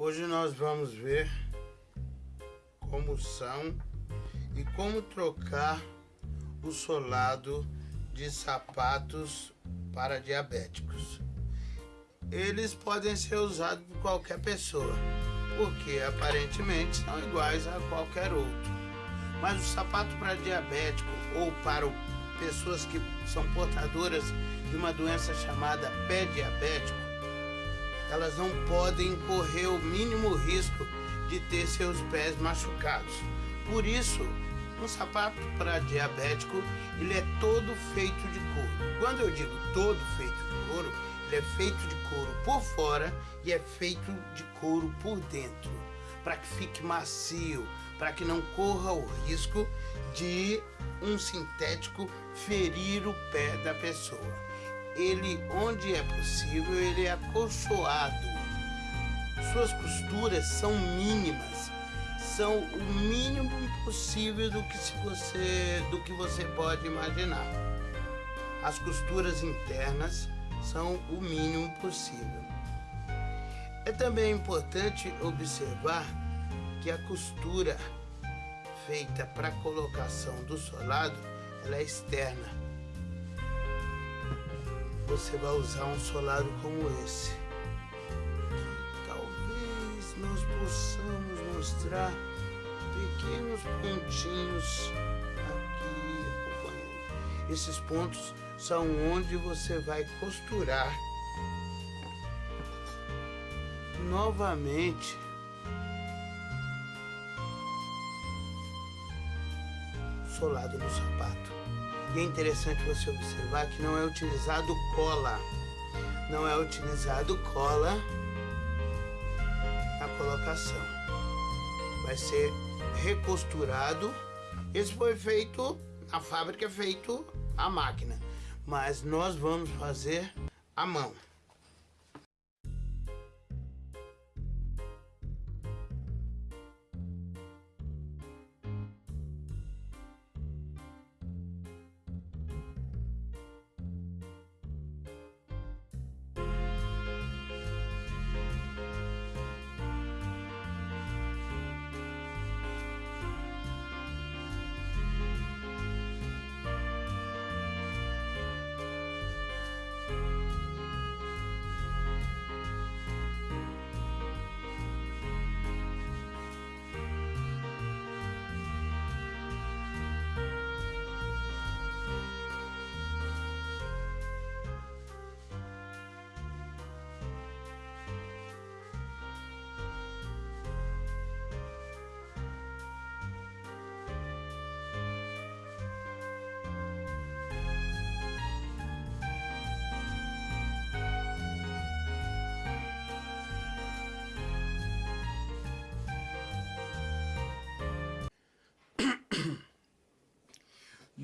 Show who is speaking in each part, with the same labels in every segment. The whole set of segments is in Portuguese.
Speaker 1: Hoje nós vamos ver como são e como trocar o solado de sapatos para diabéticos. Eles podem ser usados por qualquer pessoa, porque aparentemente são iguais a qualquer outro. Mas o sapato para diabético ou para pessoas que são portadoras de uma doença chamada pé diabético, elas não podem correr o mínimo risco de ter seus pés machucados. Por isso, um sapato para diabético, ele é todo feito de couro. Quando eu digo todo feito de couro, ele é feito de couro por fora e é feito de couro por dentro, para que fique macio, para que não corra o risco de um sintético ferir o pé da pessoa ele, onde é possível, ele é acolchoado. Suas costuras são mínimas, são o mínimo possível do que, se você, do que você pode imaginar. As costuras internas são o mínimo possível. É também importante observar que a costura feita para colocação do solado ela é externa você vai usar um solado como esse. Talvez nós possamos mostrar pequenos pontinhos aqui acompanhando. Esses pontos são onde você vai costurar novamente solado no sapato. E é interessante você observar que não é utilizado cola. Não é utilizado cola na colocação. Vai ser recosturado. Esse foi feito, a fábrica é feito a máquina. Mas nós vamos fazer a mão.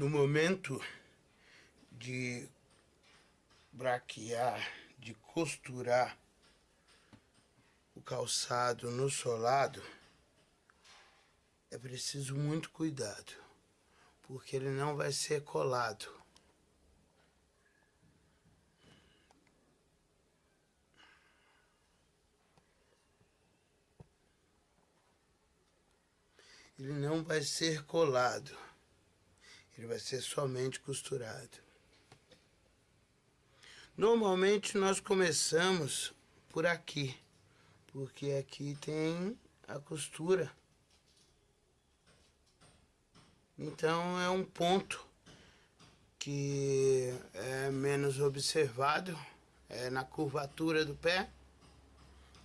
Speaker 1: No momento de braquear, de costurar o calçado no solado, é preciso muito cuidado, porque ele não vai ser colado. Ele não vai ser colado ele vai ser somente costurado. Normalmente nós começamos por aqui, porque aqui tem a costura. Então é um ponto que é menos observado, é na curvatura do pé.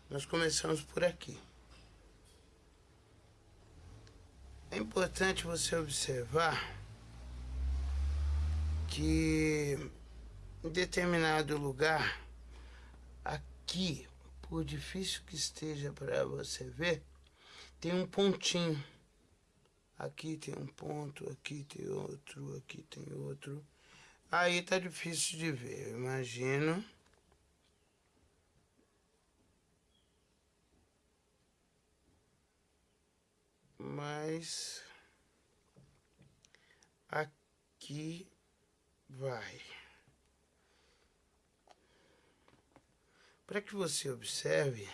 Speaker 1: Nós começamos por aqui. É importante você observar que em determinado lugar, aqui, por difícil que esteja para você ver, tem um pontinho. Aqui tem um ponto, aqui tem outro, aqui tem outro. Aí tá difícil de ver, eu imagino. Mas aqui vai. Para que você observe,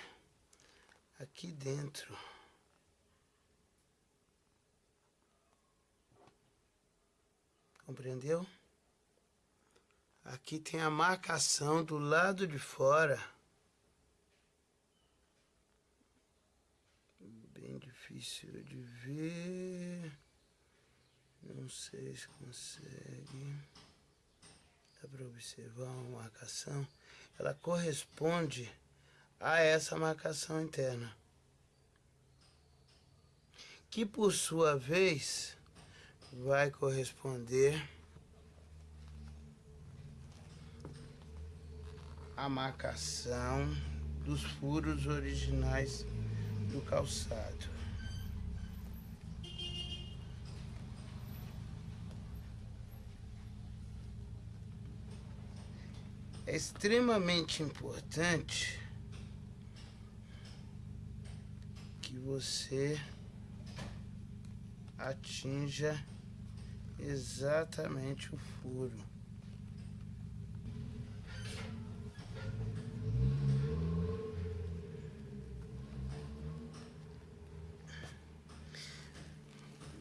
Speaker 1: aqui dentro. Compreendeu? Aqui tem a marcação do lado de fora. Bem difícil de ver. Não sei se consegue. Para observar uma marcação. Ela corresponde a essa marcação interna. Que por sua vez vai corresponder a marcação dos furos originais do calçado. É extremamente importante que você atinja exatamente o furo.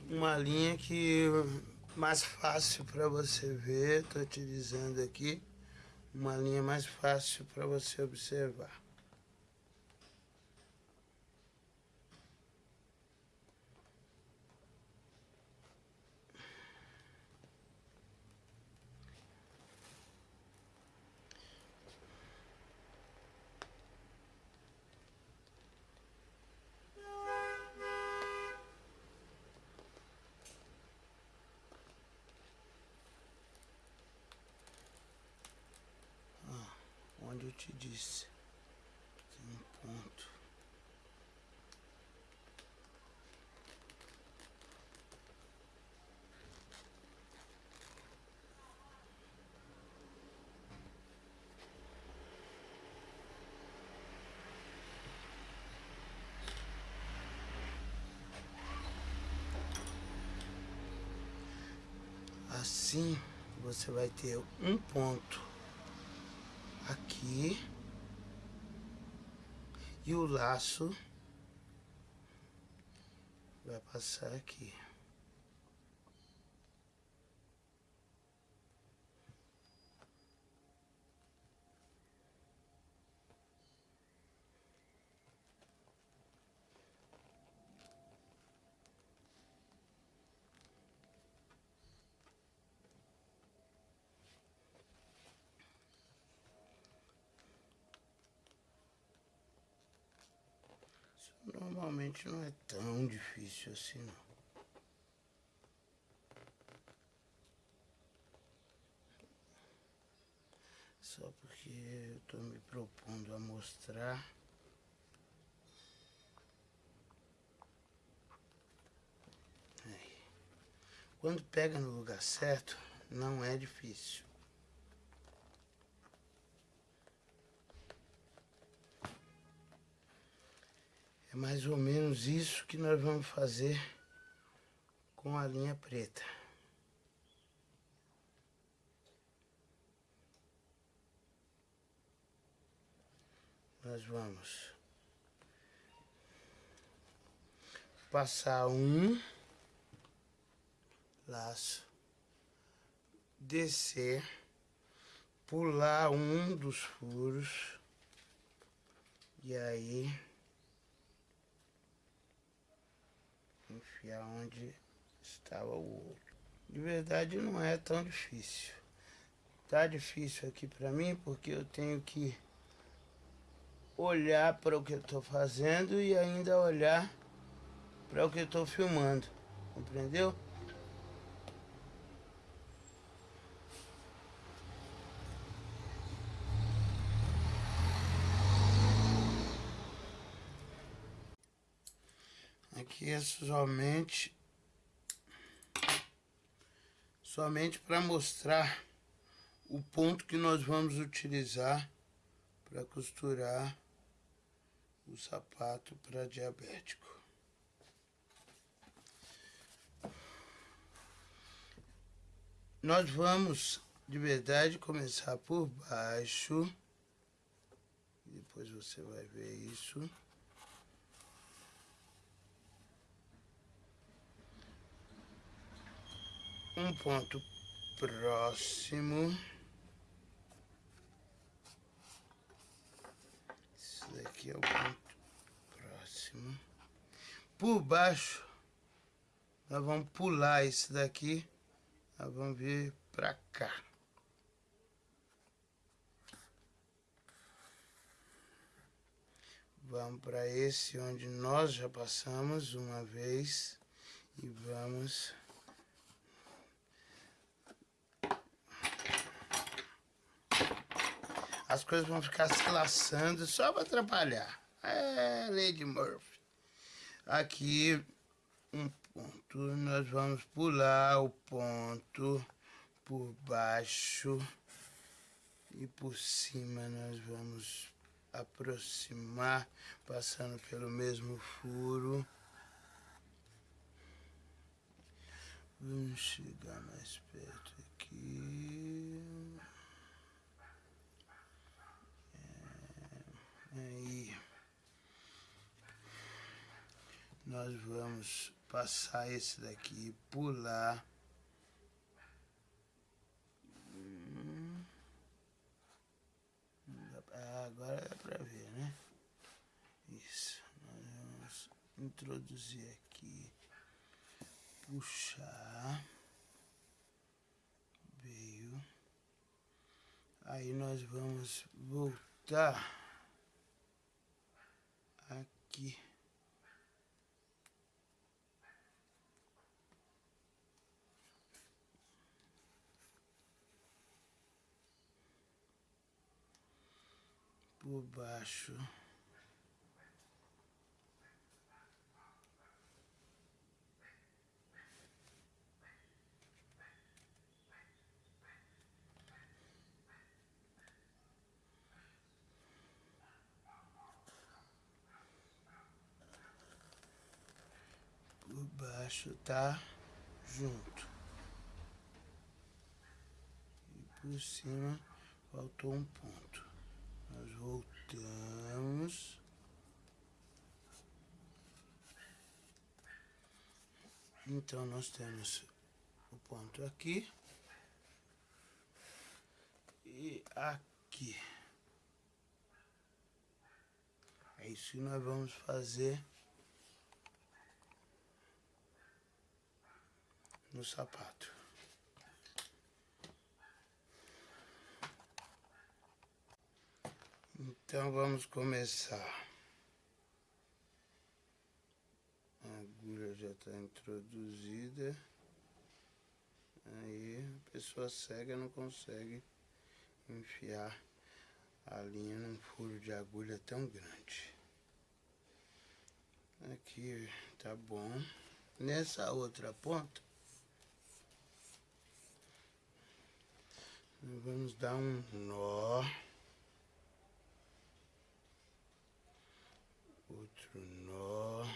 Speaker 1: Uma linha que mais fácil para você ver, estou utilizando aqui uma linha mais fácil para você observar. onde eu te disse. Tem um ponto. Assim, você vai ter um ponto aqui e o laço vai passar aqui. Normalmente não é tão difícil assim não. Só porque eu estou me propondo a mostrar. Quando pega no lugar certo, não é difícil. É mais ou menos isso que nós vamos fazer com a linha preta. Nós vamos passar um laço, descer, pular um dos furos e aí enfiar onde estava o outro. De verdade não é tão difícil. Tá difícil aqui para mim porque eu tenho que olhar para o que eu estou fazendo e ainda olhar para o que eu estou filmando. Compreendeu? Aqui é somente somente para mostrar o ponto que nós vamos utilizar para costurar o sapato para diabético. Nós vamos, de verdade, começar por baixo. Depois você vai ver isso. Um ponto próximo. Esse daqui é o ponto próximo. Por baixo, nós vamos pular esse daqui. Nós vamos vir pra cá. Vamos para esse onde nós já passamos uma vez e vamos as coisas vão ficar se laçando só para atrapalhar. É, Lady Murphy. Aqui, um ponto, nós vamos pular o ponto por baixo e por cima nós vamos aproximar, passando pelo mesmo furo. Vamos chegar mais perto aqui. É, aí. Nós vamos passar esse daqui, pular. agora é para ver, né? Isso. Nós vamos introduzir aqui. Puxar. Veio. Aí nós vamos voltar aqui. por baixo. Baixo tá junto. E por cima faltou um ponto. Nós voltamos. Então, nós temos o ponto aqui e aqui. É isso que nós vamos fazer no sapato. Então vamos começar. A agulha já está introduzida. Aí a pessoa cega não consegue enfiar a linha num furo de agulha tão grande. Aqui tá bom. Nessa outra ponta, vamos dar um nó. outro nó.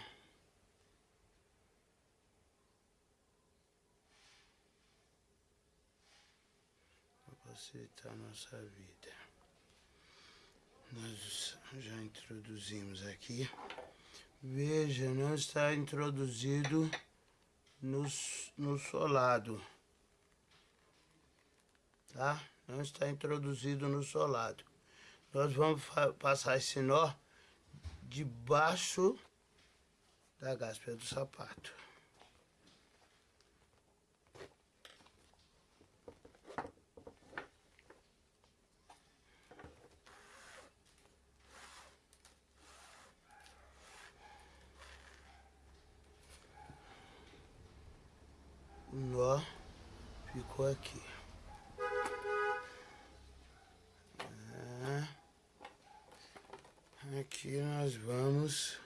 Speaker 1: Facilitar a nossa vida. Nós já introduzimos aqui. Veja, não está introduzido no, no solado. Tá? Não está introduzido no solado. Nós vamos passar esse nó debaixo da gaspia do sapato. O nó ficou aqui. Aqui nós vamos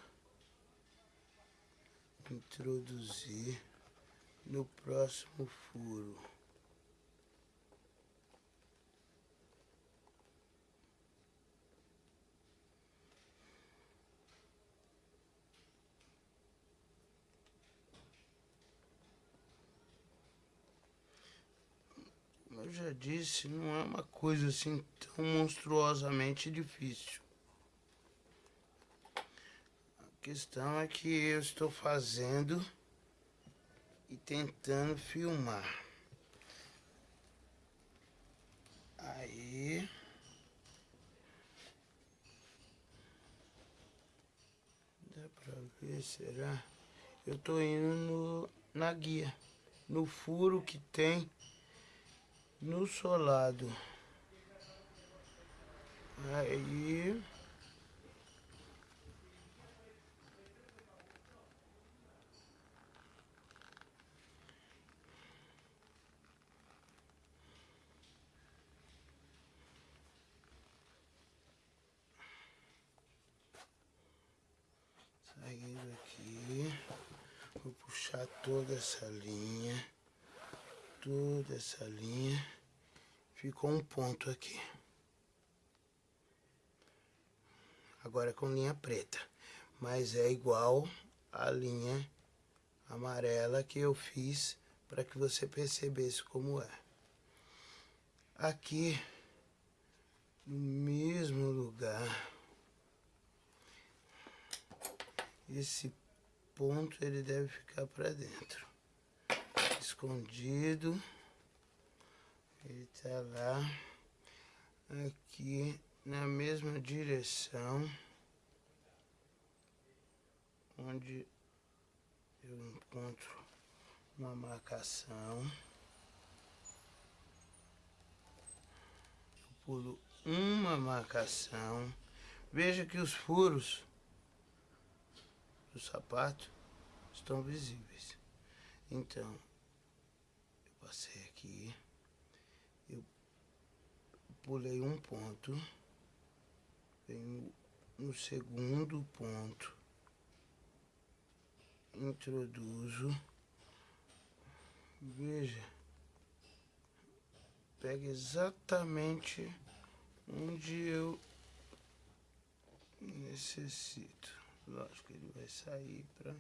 Speaker 1: introduzir no próximo furo. Eu já disse, não é uma coisa assim tão monstruosamente difícil questão é que eu estou fazendo e tentando filmar. Aí... Dá pra ver, será? Eu tô indo no, na guia, no furo que tem no solado. Aí... vou puxar toda essa linha, toda essa linha, ficou um ponto aqui. agora com linha preta, mas é igual a linha amarela que eu fiz para que você percebesse como é. Aqui, no mesmo lugar, esse ponto ele deve ficar para dentro, escondido, ele tá lá, aqui na mesma direção onde eu encontro uma marcação. Eu pulo uma marcação. Veja que os furos do sapato estão visíveis. Então, eu passei aqui, eu pulei um ponto venho no segundo ponto, introduzo, veja, pega exatamente onde eu necessito. Lógico ele vai sair para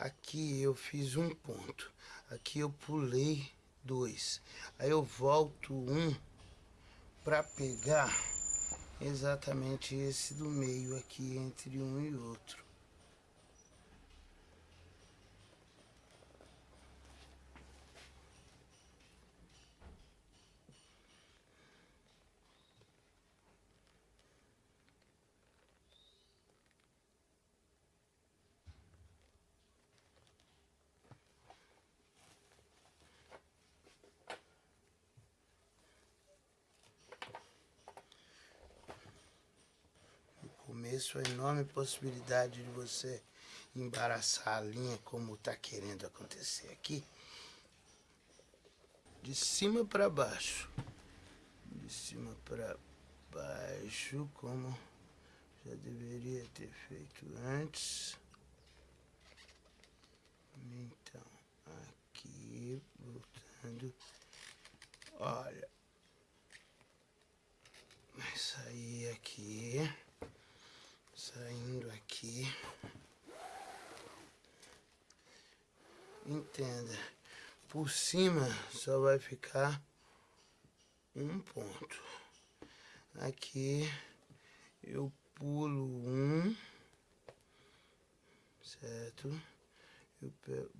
Speaker 1: Aqui eu fiz um ponto. Aqui eu pulei Aí eu volto um para pegar exatamente esse do meio aqui entre um e outro. começo, a enorme possibilidade de você embaraçar a linha como está querendo acontecer aqui. De cima para baixo. De cima para baixo, como já deveria ter feito antes. Então, aqui, voltando. Olha. Vai sair aqui saindo aqui. Entenda, por cima só vai ficar um ponto. Aqui eu pulo um, certo? Eu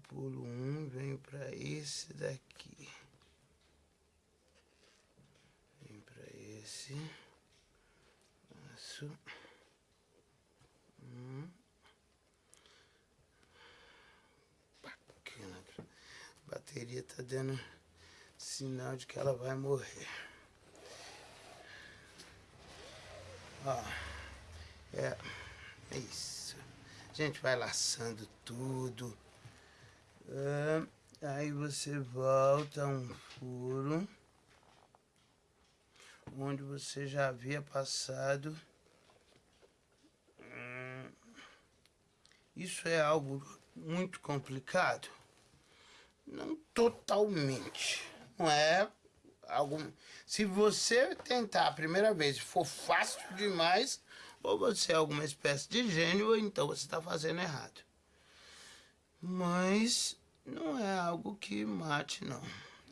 Speaker 1: pulo um, venho para esse daqui. Venho para esse. Passo. Bateria tá dando sinal de que ela vai morrer. Ó. É, é isso. A gente vai laçando tudo. É, aí você volta um furo onde você já havia passado Isso é algo muito complicado? Não totalmente. Não é algo... Se você tentar a primeira vez for fácil demais, ou você é alguma espécie de gênio, ou então você está fazendo errado. Mas não é algo que mate, não.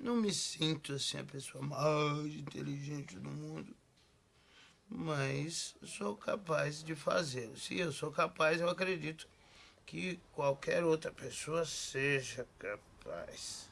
Speaker 1: Não me sinto assim a pessoa mais inteligente do mundo. Mas sou capaz de fazê-lo. Se eu sou capaz, eu acredito que qualquer outra pessoa seja capaz. Nice.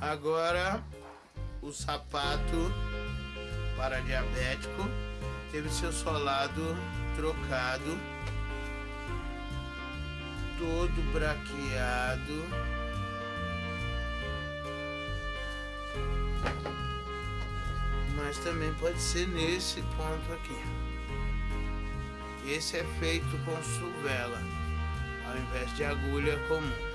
Speaker 1: Agora o sapato para diabético teve seu solado trocado, todo braqueado. Mas também pode ser nesse ponto aqui. Esse é feito com suvela, ao invés de agulha comum.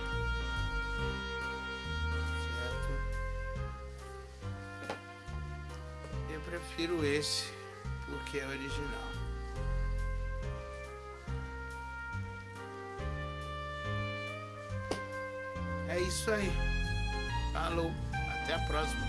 Speaker 1: Prefiro esse porque é original. É isso aí. Falou. Até a próxima.